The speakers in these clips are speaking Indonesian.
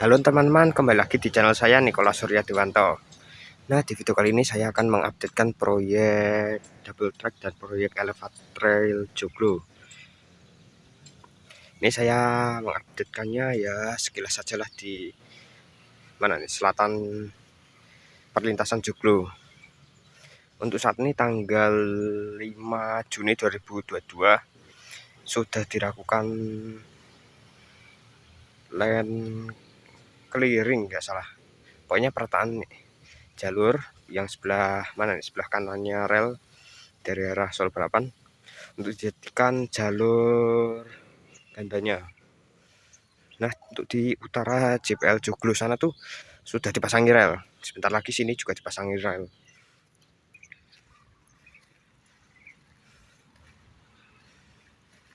Halo teman-teman, kembali lagi di channel saya Nikola Surya Dewanto. Nah, di video kali ini saya akan mengupdatekan proyek double track dan proyek elevator trail joglo. Ini saya mengupdatekannya ya sekilas sajalah di mana nih selatan perlintasan joglo. Untuk saat ini tanggal 5 Juni 2022 sudah dilakukan land keliring nggak salah. Pokoknya pertaan nih. Jalur yang sebelah mana nih? Sebelah kanannya rel dari arah Sol Balapan untuk dijadikan jalur gandanya. Nah untuk di utara JPL Joglo sana tuh sudah dipasangi rel. Sebentar lagi sini juga dipasangi rel.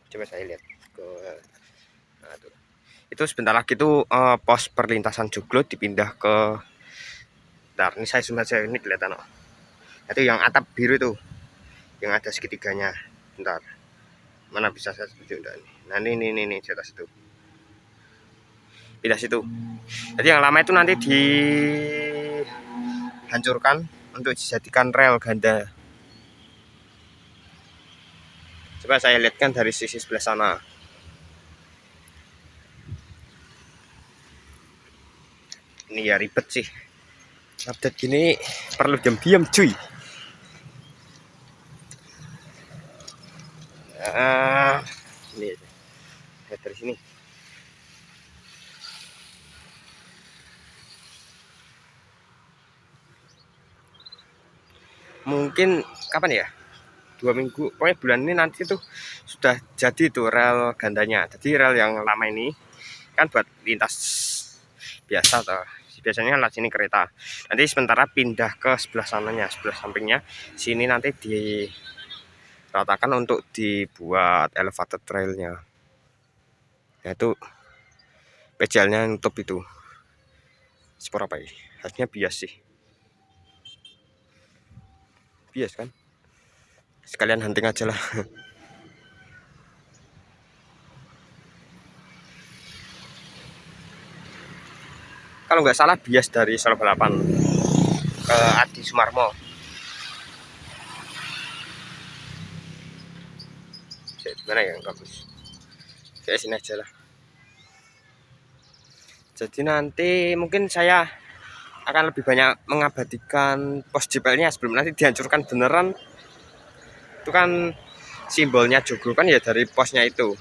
Coba saya lihat ke nah, itu sebentar lagi tuh uh, pos perlintasan Joglo dipindah ke Bentar, ini saya zoom aja ini kelihatan oh. itu yang atap biru itu yang ada segitiganya. Bentar. Mana bisa saya tunjukkan nah ini ini ini, ini di atas itu. Pindah situ jadi yang lama itu nanti dihancurkan untuk dijadikan rel ganda. Coba saya lihatkan dari sisi sebelah sana ini ya ribet sih. Update gini. Perlu diam-diam cuy. Uh, ini lihat dari sini. Mungkin kapan ya? Dua minggu. Pokoknya bulan ini nanti tuh sudah jadi tuh rel gandanya. Jadi rel yang lama ini kan buat lintas biasa tuh biasanya lah sini kereta. Nanti sementara pindah ke sebelah sananya sebelah sampingnya. Sini nanti diratakan untuk dibuat elevator trailnya. Yaitu pejalnya nutup itu. Spor apa ini harusnya bias sih. Bias kan? Sekalian hunting aja lah kalau nggak salah bias dari Solo Balapan ke Adi Sumarmo. Gimana ya? Bagus. Kayak sini aja lah. Jadi nanti mungkin saya akan lebih banyak mengabadikan pos jipelnya sebelum nanti dihancurkan beneran. Itu kan simbolnya joglo kan ya dari posnya itu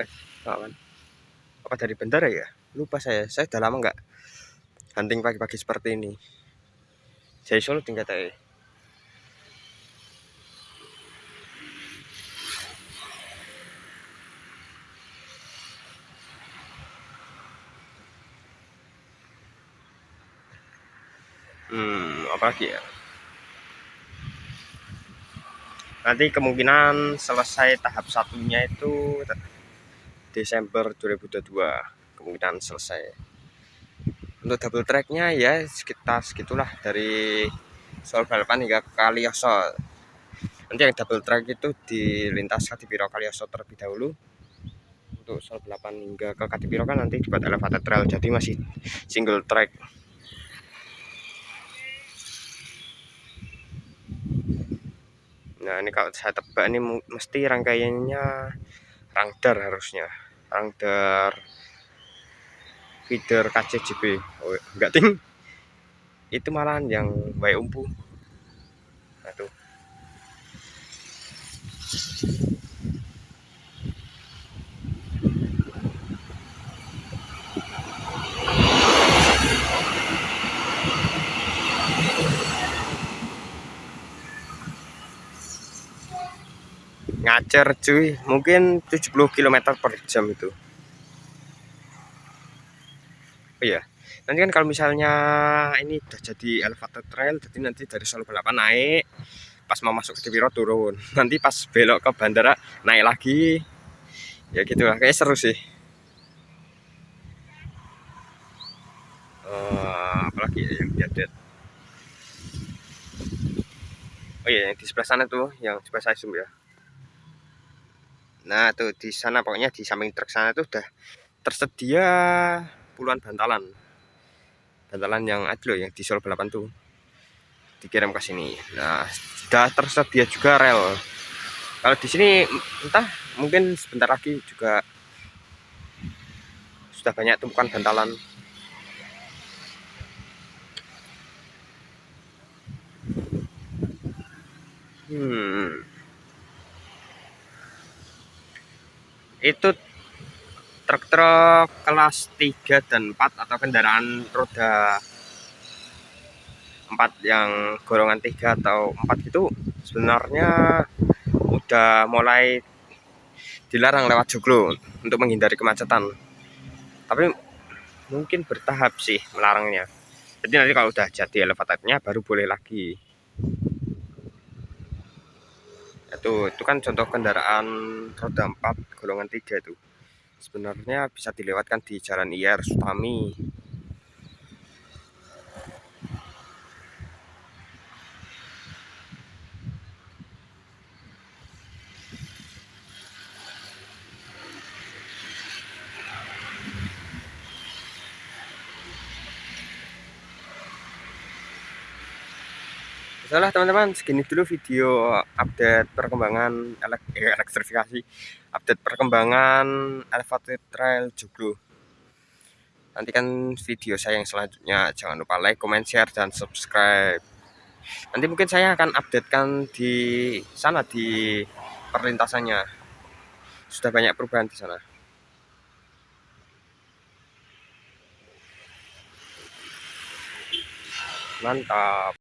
eh kawan apa dari bendara ya? Lupa saya. Saya sudah lama nggak hunting pagi-pagi seperti ini. Saya solo tinggal tadi hmm apa lagi ya? Nanti kemungkinan selesai tahap satunya itu Desember 2022 kemungkinan selesai. Untuk double tracknya ya sekitar segitulah dari Sol Balapan hingga Kalioso. Nanti yang double track itu dilintas Kadipiro Kalioso terlebih dahulu. Untuk Sol Balapan hingga ke Kadipiro kan nanti dibuat elevated trail jadi masih single track. Nah ini kalau saya tebak ini mesti rangkaiannya rangdar harusnya Rangder feeder KCJB oh, enggak ting. Itu malahan yang baik umpu. Nah, ngacer cuy. Mungkin 70 km per jam itu. Oh iya. Nanti kan kalau misalnya ini udah jadi elevator trail jadi nanti dari Solo Balapan naik pas mau masuk ke Cibiro turun. Nanti pas belok ke bandara naik lagi. Ya gitu lah kayak seru sih. Uh, apalagi ya yang diadet oh iya yang di sebelah sana tuh yang coba saya zoom ya nah tuh di sana pokoknya di samping truk sana tuh udah tersedia puluhan bantalan. Bantalan yang ada loh yang di Sol balapan tuh. Dikirim ke sini. Nah sudah tersedia juga rel. Kalau di sini entah mungkin sebentar lagi juga sudah banyak tumpukan bantalan. Hmm itu truk-truk kelas 3 dan 4 atau kendaraan roda 4 yang golongan 3 atau 4 itu sebenarnya udah mulai dilarang lewat joglo untuk menghindari kemacetan. Tapi mungkin bertahap sih melarangnya. Jadi nanti kalau udah jadi elevatornya baru boleh lagi itu itu kan contoh kendaraan roda 4 golongan 3 itu. Sebenarnya bisa dilewatkan di jalan IR Sutami Salah teman-teman, segini dulu video update perkembangan elek eh, elektrifikasi, update perkembangan elevated trail Joglo. Nantikan video saya yang selanjutnya. Jangan lupa like, comment, share, dan subscribe. Nanti mungkin saya akan updatekan di sana di perlintasannya. Sudah banyak perubahan di sana. Mantap.